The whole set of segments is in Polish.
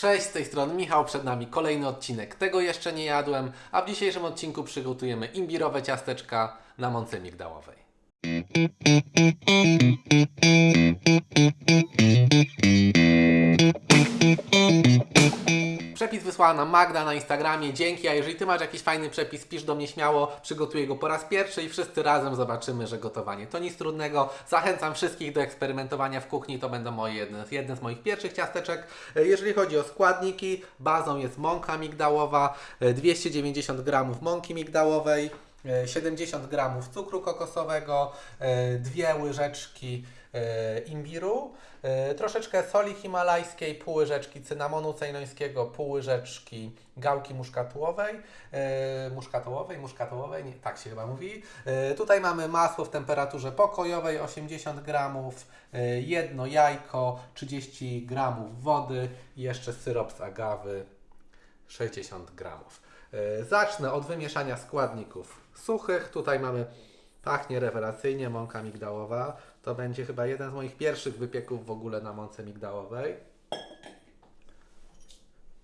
Cześć, z tej strony Michał, przed nami kolejny odcinek. Tego jeszcze nie jadłem, a w dzisiejszym odcinku przygotujemy imbirowe ciasteczka na mące migdałowej. Nam Magda na Instagramie. Dzięki, a jeżeli Ty masz jakiś fajny przepis, pisz do mnie śmiało, przygotuję go po raz pierwszy i wszyscy razem zobaczymy, że gotowanie to nic trudnego. Zachęcam wszystkich do eksperymentowania w kuchni, to będą moje jedne, jedne z moich pierwszych ciasteczek. E, Jeżeli chodzi o składniki, bazą jest mąka migdałowa, e, 290 g mąki migdałowej, e, 70 g cukru kokosowego, e, dwie łyżeczki e, imbiru, e, troszeczkę soli himalajskiej, pół łyżeczki cynamonu cejnońskiego, pół łyżeczki gałki muszkatułowej, e, muszkatołowej, muszkatołowej, nie, tak się chyba mówi. E, tutaj mamy masło w temperaturze pokojowej 80 gramów, e, jedno jajko, 30 gramów wody i jeszcze syrop z agawy 60 gramów. E, Zacznę od wymieszania składników suchych. Tutaj mamy, pachnie rewelacyjnie, mąka migdałowa. To będzie chyba jeden z moich pierwszych wypieków w ogóle na mące migdałowej.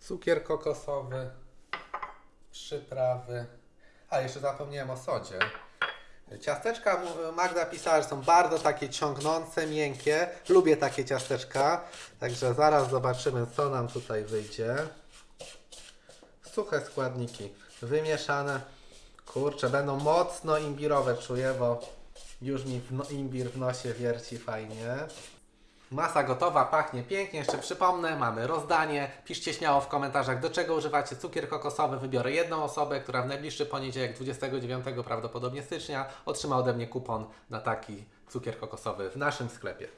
Cukier kokosowy, przyprawy. A, jeszcze zapomniałem o sodzie. Ciasteczka, Magda pisała, że są bardzo takie ciągnące, miękkie. Lubię takie ciasteczka. Także zaraz zobaczymy, co nam tutaj wyjdzie suche składniki wymieszane. Kurczę, będą mocno imbirowe, czuję, bo już mi no, imbir w nosie wierci fajnie. Masa gotowa, pachnie pięknie. Jeszcze przypomnę, mamy rozdanie. Piszcie śmiało w komentarzach, do czego używacie cukier kokosowy. Wybiorę jedną osobę, która w najbliższy poniedziałek, 29 prawdopodobnie stycznia, otrzyma ode mnie kupon na taki cukier kokosowy w naszym sklepie.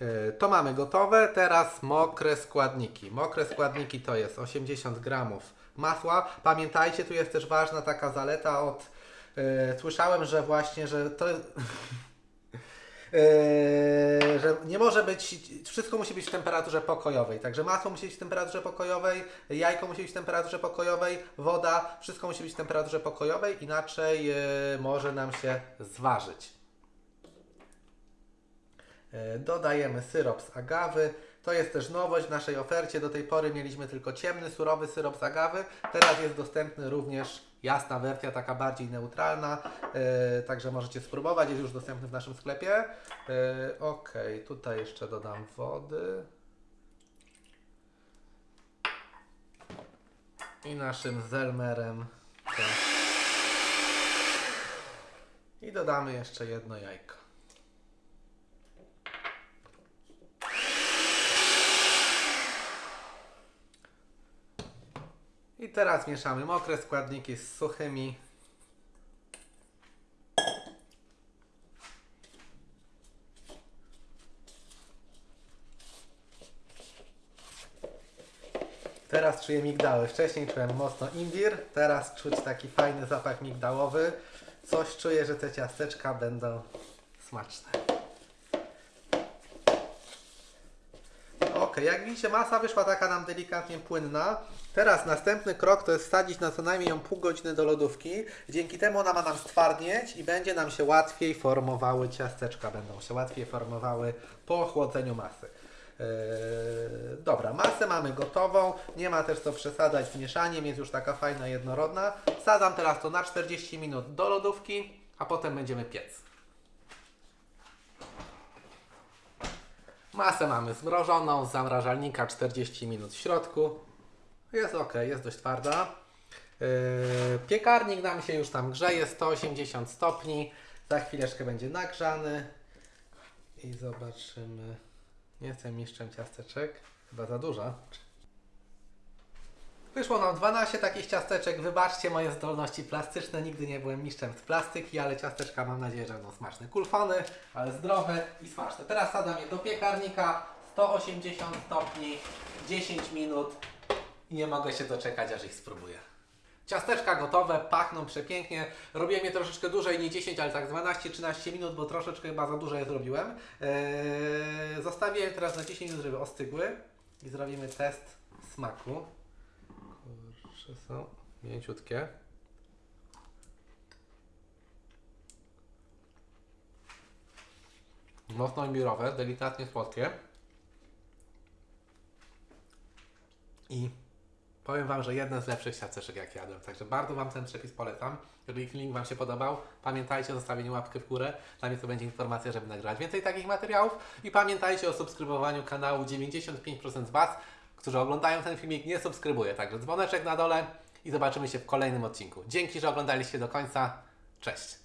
E, To mamy gotowe, teraz mokre składniki. Mokre składniki to jest 80 gramów masła. Pamiętajcie, tu jest też ważna taka zaleta od... e, słyszałem, że właśnie, że to... e, że nie może być, wszystko musi być w temperaturze pokojowej. Także masło musi być w temperaturze pokojowej, jajko musi być w temperaturze pokojowej, woda, wszystko musi być w temperaturze pokojowej, inaczej e, może nam się zważyć. E, Dodajemy syrop z agawy. To jest też nowość w naszej ofercie. Do tej pory mieliśmy tylko ciemny, surowy syrop z agawy. Teraz jest dostępny również jasna wersja, taka bardziej neutralna. E, także możecie spróbować. Jest już dostępny w naszym sklepie. E, ok, tutaj jeszcze dodam wody. I naszym zelmerem. to- I dodamy jeszcze jedno jajko. I teraz mieszamy mokre składniki z suchymi. Teraz czuję migdały. Wcześniej czułem mocno imbir, teraz czuć taki fajny zapach migdałowy. Coś czuję, że te ciasteczka będą smaczne. Ok, jak widzicie masa wyszła taka nam delikatnie płynna. Teraz następny krok to jest wsadzić na co najmniej ją pół godziny do lodówki. Dzięki temu ona ma nam stwardnieć i będzie nam się łatwiej formowały ciasteczka. Będą się łatwiej formowały po ochłodzeniu masy. Eee, dobra, masę mamy gotową. Nie ma też co przesadzać z mieszaniem, jest już taka fajna, jednorodna. Wsadzam teraz to na 40 minut do lodówki, a potem będziemy piec. Masę mamy zmrożoną z zamrażalnika 40 minut w środku. Jest ok, jest dość twarda. Yy, piekarnik nam się już tam grzeje 180 stopni. Za chwileczkę będzie nagrzany. I zobaczymy. Nie jestem mistrzem ciasteczek. Chyba za dużo. Wyszło nam 12 takich ciasteczek. Wybaczcie moje zdolności plastyczne. Nigdy nie byłem mistrzem z plastyki, ale ciasteczka mam nadzieję, że będą smaczne. Kulfony, ale zdrowe i smaczne. Teraz sadam je do piekarnika. 180 stopni, 10 minut i nie mogę się doczekać, aż ich spróbuję. Ciasteczka gotowe, pachną przepięknie. Robiłem je troszeczkę dłużej, nie 10, ale tak 12-13 minut, bo troszeczkę chyba za dużo je zrobiłem. Eee, zostawię je teraz na 10 minut, żeby ostygły i zrobimy test smaku. Kurczę, są mięciutkie. Mocno imbirowe, delikatnie słodkie. I powiem Wam, że jeden z lepszych siateczek jak jadłem. Także bardzo Wam ten przepis polecam. Jeżeli filmik Wam się podobał, pamiętajcie o zostawieniu łapkę w górę. Dla mnie to będzie informacja, żeby nagrać więcej takich materiałów. I pamiętajcie o subskrybowaniu kanału. 95% z Was, którzy oglądają ten filmik, nie subskrybuje. Także dzwoneczek na dole i zobaczymy się w kolejnym odcinku. Dzięki, że oglądaliście do końca. Cześć!